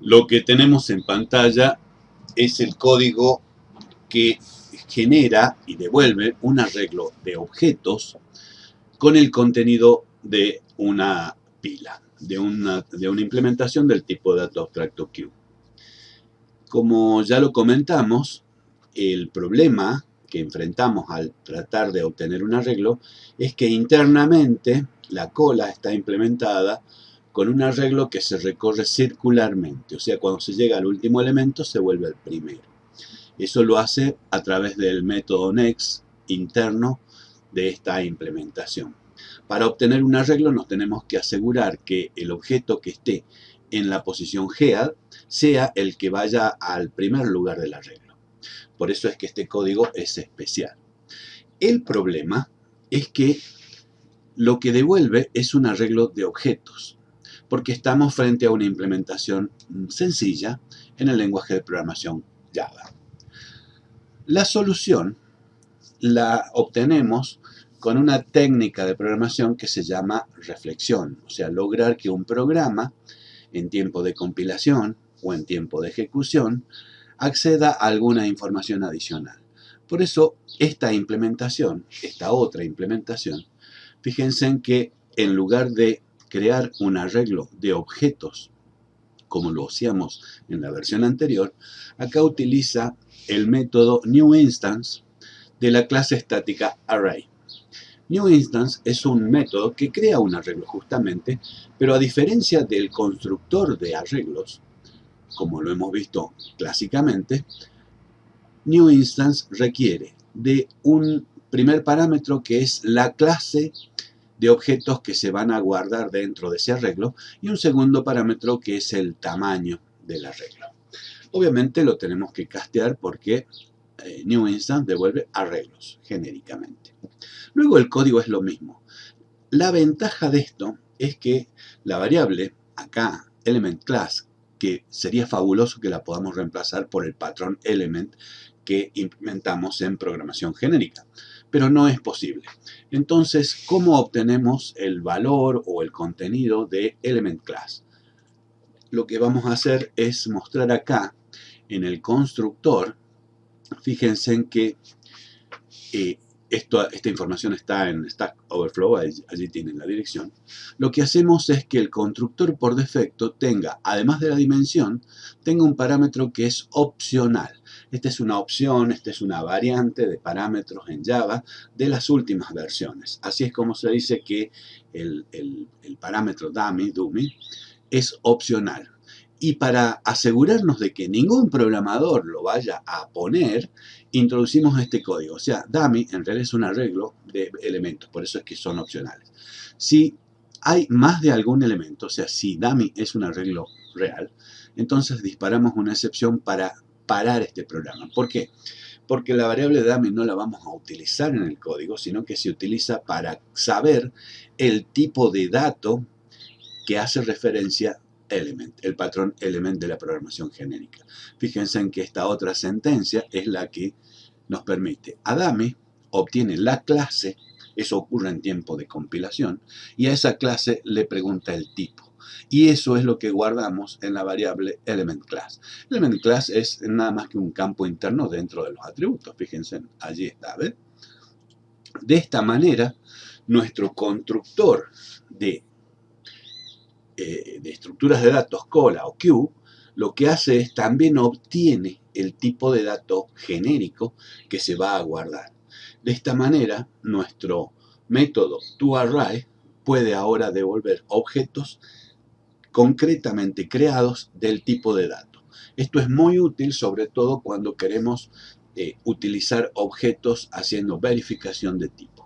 Lo que tenemos en pantalla es el código que genera y devuelve un arreglo de objetos con el contenido de una pila, de una, implementación del tipo de dato abstracto Q. Como ya lo comentamos, el problema que enfrentamos al tratar de obtener un arreglo es que internamente la cola está implementada con un arreglo que se recorre circularmente, o sea, cuando se llega al último elemento se vuelve el primero. Eso lo hace a través del método next interno de esta implementación. Para obtener un arreglo nos tenemos que asegurar que el objeto que esté en la posición head sea el que vaya al primer lugar del arreglo. Por eso es que este código es especial. El problema es que lo que devuelve es un arreglo de objetos porque estamos frente a una implementación sencilla en el lenguaje de programación Java. La solución la obtenemos con una técnica de programación que se llama reflexión, o sea, lograr que un programa en tiempo de compilación o en tiempo de ejecución acceda a alguna información adicional. Por eso, esta implementación, esta otra implementación, fíjense en que en lugar de crear un arreglo de objetos, como lo hacíamos en la versión anterior, acá utiliza el método newInstance de la clase estática array. NewInstance es un método que crea un arreglo justamente, pero a diferencia del constructor de arreglos, como lo hemos visto clásicamente, NewInstance requiere de un primer parámetro que es la clase de objetos que se van a guardar dentro de ese arreglo y un segundo parámetro que es el tamaño del arreglo. Obviamente lo tenemos que castear porque eh, New Instance devuelve arreglos genéricamente. Luego el código es lo mismo. La ventaja de esto es que la variable acá, element class, que sería fabuloso que la podamos reemplazar por el patrón element que implementamos en programación genérica pero no es posible. Entonces, ¿cómo obtenemos el valor o el contenido de element class? Lo que vamos a hacer es mostrar acá en el constructor, fíjense en que eh, esta información está en Stack Overflow, allí, tienen la dirección. Lo que hacemos es que el constructor por defecto tenga, además de la dimensión, tenga un parámetro que es opcional. Esta es una opción, esta es una variante de parámetros en Java de las últimas versiones. Así es como se dice que el, el parámetro dummy, dummy es opcional. Y para asegurarnos de que ningún programador lo vaya a poner, introducimos este código. O sea, dummy en realidad es un arreglo de elementos, por eso es que son opcionales. Si hay más de algún elemento, o sea, si dummy es un arreglo real, entonces disparamos una excepción para parar este programa. ¿Por qué? Porque la variable dummy no la vamos a utilizar en el código, sino que se utiliza para saber el tipo de dato que hace referencia element, el patrón element de la programación genérica. Fíjense en que esta otra sentencia es la que nos permite. Adame obtiene la clase, eso ocurre en tiempo de compilación, y a esa clase le pregunta el tipo. Y eso es lo que guardamos en la variable element class. Element class es nada más que un campo interno dentro de los atributos. Fíjense, allí está, ¿ves? De esta manera, nuestro constructor de eh, de estructuras de datos cola o Q, lo que hace es también obtiene el tipo de dato genérico que se va a guardar. De esta manera, nuestro método toArray puede ahora devolver objetos concretamente creados del tipo de dato. Esto es muy útil sobre todo cuando queremos eh, utilizar objetos haciendo verificación de tipo.